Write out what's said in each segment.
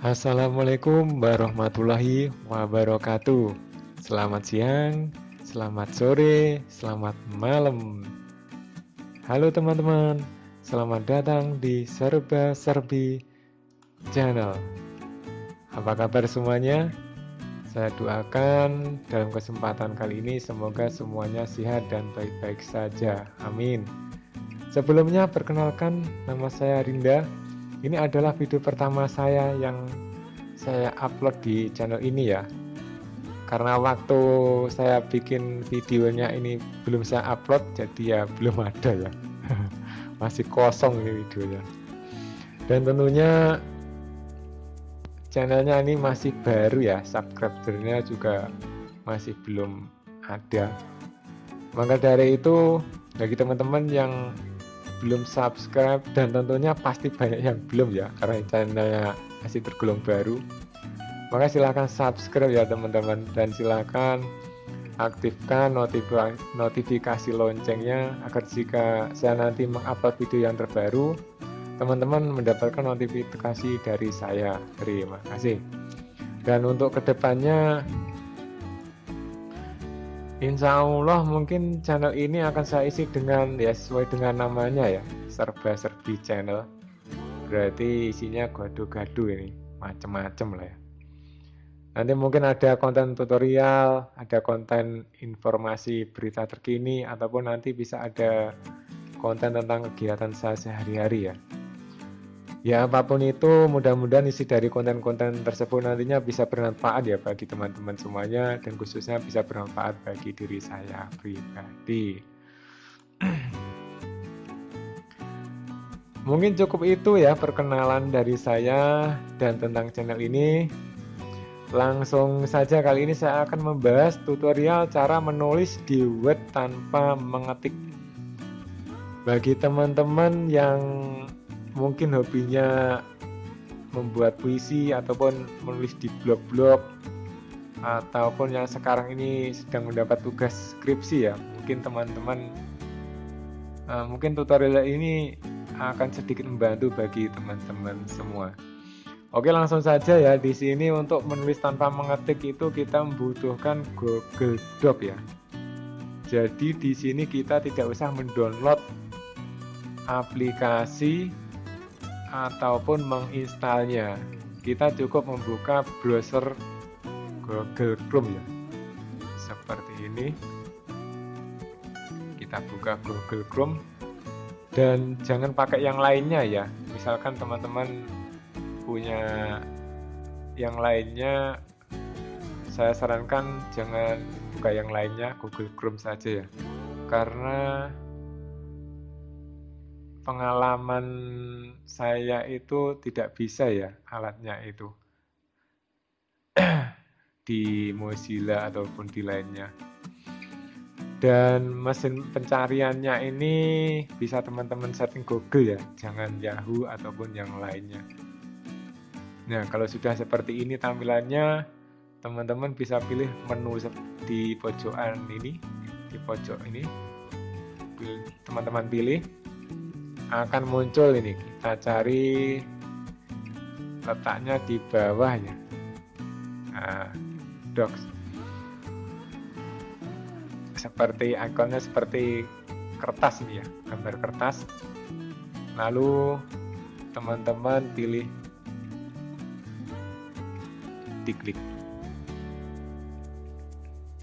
Assalamualaikum warahmatullahi wabarakatuh. Selamat siang, selamat sore, selamat malam. Halo teman-teman, selamat datang di Serba Serbi Channel. Apa kabar semuanya? Saya doakan dalam kesempatan kali ini semoga semuanya sehat dan baik-baik saja. Amin. Sebelumnya perkenalkan nama saya Rinda ini adalah video pertama saya yang saya upload di channel ini ya. Karena waktu saya bikin videonya ini belum saya upload jadi ya belum ada ya. Masih kosong ini videonya. Dan tentunya channelnya ini masih baru ya subscribernya juga masih belum ada. Maka dari itu bagi teman-teman yang belum subscribe dan tentunya pasti banyak yang belum ya karena channelnya masih tergolong baru. Maka silahkan subscribe ya teman-teman. Dan silahkan aktifkan notifikasi, notifikasi loncengnya agar jika saya nanti mengupload video yang terbaru teman-teman mendapatkan notifikasi dari saya. Terima kasih. Dan untuk ke depannya Insya Allah mungkin channel ini akan saya isi dengan ya sesuai dengan namanya ya serba serbi channel. Berarti isinya gado-gado ini macam-macam lah ya. Nanti mungkin ada konten tutorial ada konten informasi berita terkini ataupun nanti bisa ada konten tentang kegiatan saya sehari-hari ya ya apa pun itu mudah-mudahan isi dari konten-konten tersebut nantinya bisa bermanfaat ya bagi teman-teman semuanya dan khususnya bisa bermanfaat bagi diri saya pribadi. Mungkin cukup itu ya perkenalan dari saya dan tentang channel ini. Langsung saja kali ini saya akan membahas tutorial cara menulis di Word tanpa mengetik. Bagi teman-teman yang mungkin hobinya membuat puisi ataupun menulis di blog-blog ataupun yang sekarang ini sedang mendapat tugas skripsi ya. Mungkin teman-teman uh, mungkin tutorial ini akan sedikit membantu bagi teman-teman semua. Oke langsung saja ya. Di sini untuk menulis tanpa mengetik itu kita membutuhkan Google Doc ya. Jadi di sini kita tidak usah mendownload aplikasi ataupun menginstalnya. Kita cukup membuka browser Google Chrome ya. Seperti ini. Kita buka Google Chrome. Dan jangan pakai yang lainnya ya. Misalkan teman-teman punya yang lainnya saya sarankan jangan buka yang lainnya Google Chrome saja ya. Karena pengalaman saya itu tidak bisa ya alatnya itu. Di Mozilla ataupun di lainnya. Dan mesin pencariannya ini bisa teman-teman setting Google ya jangan Yahoo ataupun yang lainnya. Nah kalau sudah seperti ini tampilannya teman-teman bisa pilih menu di pojokan ini di pojok ini. Teman-teman pilih akan muncul ini. Kita cari letaknya di bawahnya. Nah, docs seperti ikonnya seperti kertas ini ya gambar kertas. Lalu teman-teman pilih diklik.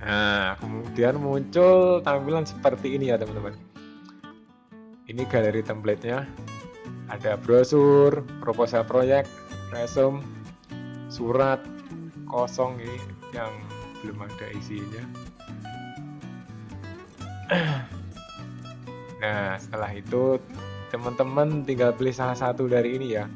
Nah kemudian muncul tampilan seperti ini ya teman-teman ini galeri templatenya. Ada brosur proposal proyek resume surat kosong ini yang belum ada isinya. Nah setelah itu teman-teman tinggal pilih salah satu dari ini ya.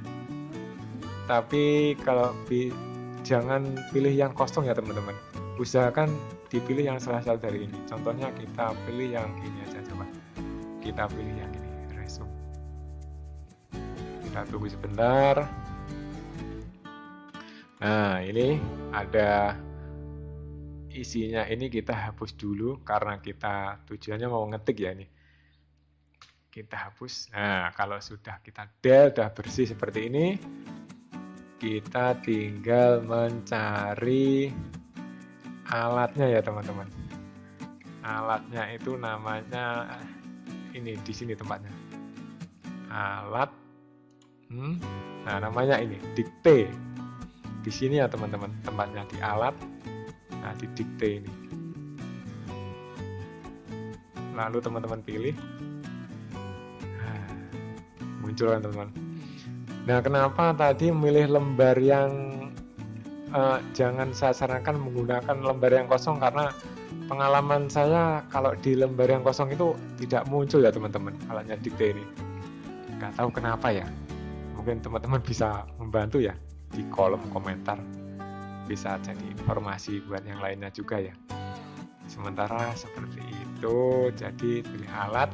Tapi kalau bi jangan pilih yang kosong ya teman-teman. Usahakan dipilih yang salah satu dari ini. Contohnya kita pilih yang ini aja coba. Kita pilih yang kita tunggu sebentar. Nah ini ada isinya. Ini kita hapus dulu karena kita tujuannya mau ngetik ya ini. Kita hapus. Nah kalau sudah kita del sudah bersih seperti ini kita tinggal mencari alatnya ya teman-teman. Alatnya itu namanya ini di sini tempatnya. Alat hmm, nah namanya ini dikte. Di sini ya teman-teman tempatnya di alat. Nah di dikte ini. Lalu teman-teman pilih. Nah, muncul kan teman-teman? Nah kenapa tadi memilih lembar yang uh, jangan saya sarankan menggunakan lembar yang kosong? Karena pengalaman saya kalau di lembar yang kosong itu tidak muncul ya teman-teman alatnya dikte ini. Nggak tahu kenapa ya mungkin teman-teman bisa membantu ya di kolom komentar. Bisa jadi informasi buat yang lainnya juga ya. Sementara seperti itu jadi pilih alat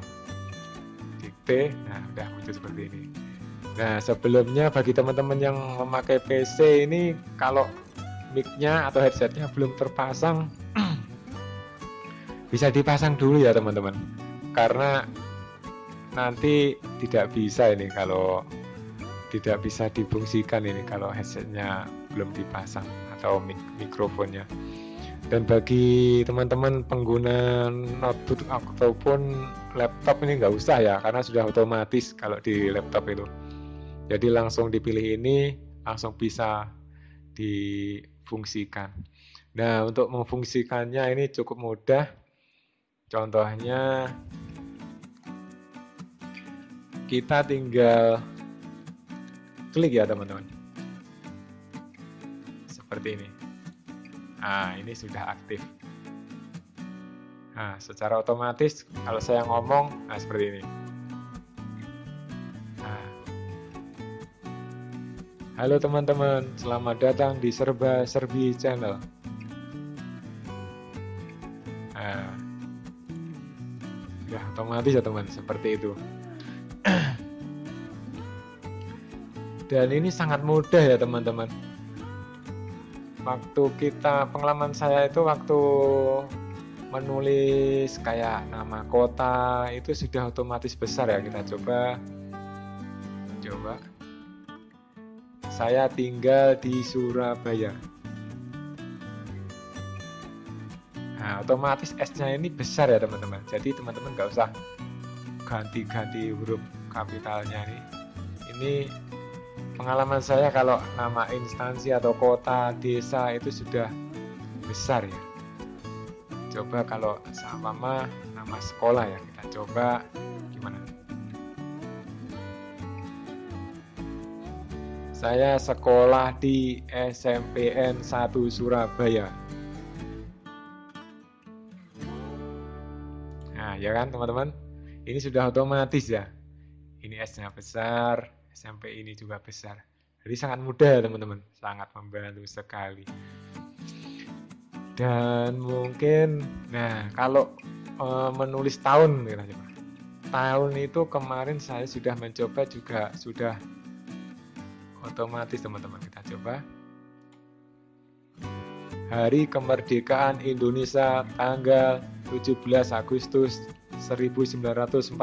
dikte nah udah muncul seperti ini. Nah sebelumnya bagi teman-teman yang memakai PC ini kalau mic-nya atau headsetnya belum terpasang bisa dipasang dulu ya teman-teman. Karena nanti tidak bisa ini kalau tidak bisa difungsikan ini kalau headsetnya belum dipasang atau mik mikrofonnya. Dan bagi teman-teman pengguna notebook ataupun laptop ini nggak usah ya karena sudah otomatis kalau di laptop itu. Jadi langsung dipilih ini langsung bisa difungsikan. Nah untuk memfungsikannya ini cukup mudah. Contohnya kita tinggal klik ya teman-teman. Seperti ini. Nah, ini sudah aktif. Nah, secara otomatis kalau saya ngomong, nah seperti ini. Nah. Halo teman-teman, selamat datang di Serba Serbi Channel. Nah, ya otomatis ya teman seperti itu dan ini sangat mudah ya teman-teman waktu kita pengalaman saya itu waktu menulis kayak nama kota itu sudah otomatis besar ya kita coba coba saya tinggal di Surabaya Nah, otomatis S-nya ini besar ya teman-teman. Jadi teman-teman nggak usah ganti-ganti huruf kapitalnya ini. Ini pengalaman saya kalau nama instansi atau kota, desa itu sudah besar ya. Coba kalau sama nama sekolah ya, kita coba gimana? Saya sekolah di SMPN 1 Surabaya. ya kan teman-teman ini sudah otomatis ya ini S nya besar SMP ini juga besar. Jadi sangat mudah teman-teman. Sangat membantu sekali. Dan mungkin nah kalau e, menulis tahun coba tahun itu kemarin saya sudah mencoba juga sudah otomatis teman-teman. Kita coba. Hari Kemerdekaan Indonesia tanggal 17 Agustus 1945.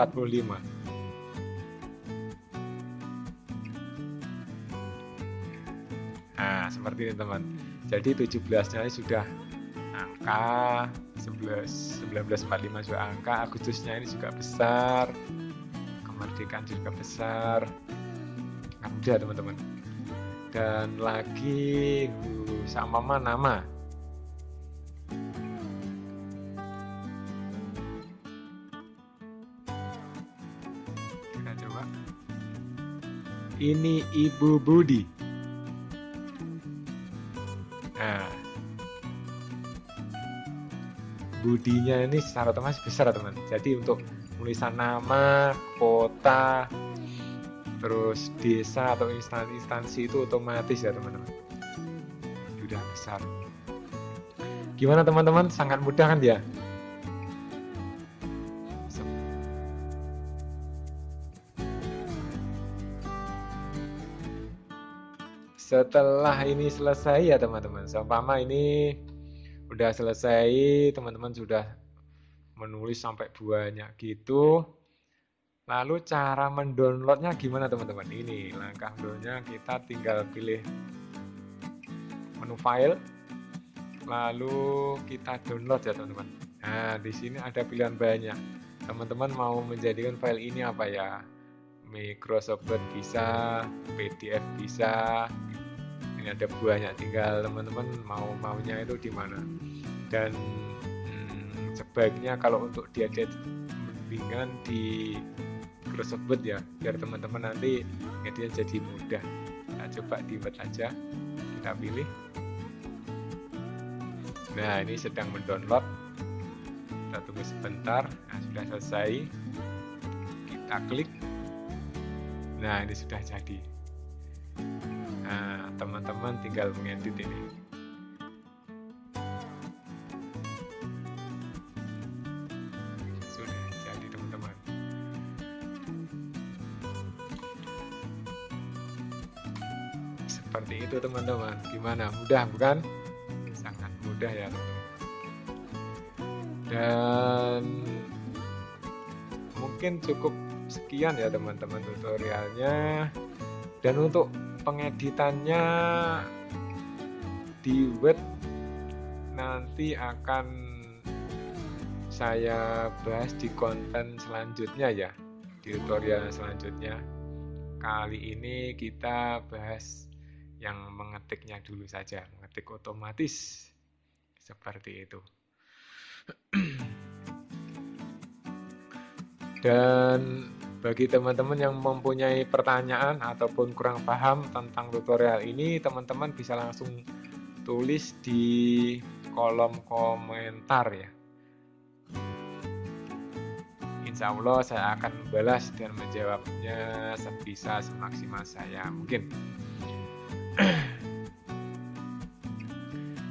Seperti ini teman. Jadi 17-nya ini sudah angka 11 1945 juga angka, Agustusnya ini juga besar. Kemerdekaan juga besar. Mudah teman-teman. Dan lagi uh, sama nama ini Ibu Budi. Nah, Budinya ini secara otomatis besar teman. Jadi untuk tulisan nama, kota, terus desa atau instansi-instansi itu otomatis ya teman-teman. Sudah besar. Gimana teman-teman? Sangat mudah kan ya? Setelah ini selesai ya teman-teman seumpama ini udah selesai teman-teman sudah menulis sampai banyak gitu Lalu cara mendownloadnya gimana teman-teman? Ini langkah downloadnya kita tinggal pilih menu file, lalu kita download ya teman-teman. Nah di sini ada pilihan banyak. Teman-teman mau menjadikan file ini apa ya? Microsoft Word bisa, PDF bisa. Ini ada banyak, tinggal teman-teman mau maunya itu di mana. Dan hmm, sebaiknya kalau untuk diedit mendingan di tersebut ya biar teman-teman nanti ngeditnya jadi mudah. Nah coba di word aja kita pilih. Nah ini sedang mendownload. Kita tunggu sebentar. Nah sudah selesai. Kita klik nah ini sudah jadi. Nah teman-teman tinggal mengedit ini. Seperti itu teman-teman. Gimana? Mudah bukan? Sangat mudah ya dan mungkin cukup sekian ya teman-teman tutorialnya. Dan untuk pengeditannya di web nanti akan saya bahas di konten selanjutnya ya di tutorial selanjutnya. Kali ini kita bahas yang mengetiknya dulu saja, mengetik otomatis. Seperti itu. Dan bagi teman-teman yang mempunyai pertanyaan ataupun kurang paham tentang tutorial ini, teman-teman bisa langsung tulis di kolom komentar ya. Insya Allah saya akan membalas dan menjawabnya sebisa semaksimal saya mungkin.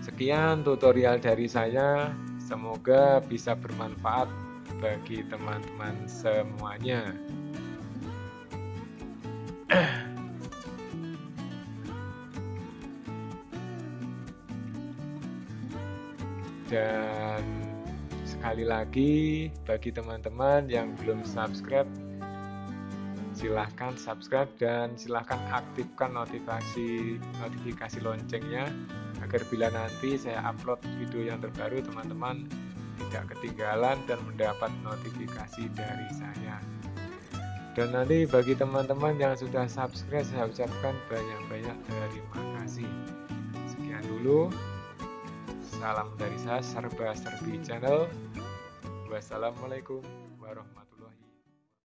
Sekian tutorial dari saya, semoga bisa bermanfaat bagi teman-teman semuanya. Dan sekali lagi bagi teman-teman yang belum subscribe silahkan subscribe dan silahkan aktifkan notifikasi notifikasi loncengnya agar bila nanti saya upload video yang terbaru teman-teman tidak ketinggalan dan mendapat notifikasi dari saya. Dan nanti bagi teman-teman yang sudah subscribe saya ucapkan banyak-banyak terima kasih. Sekian dulu. Salam dari saya serba serbi channel. Wassalamualaikum warahmatullahi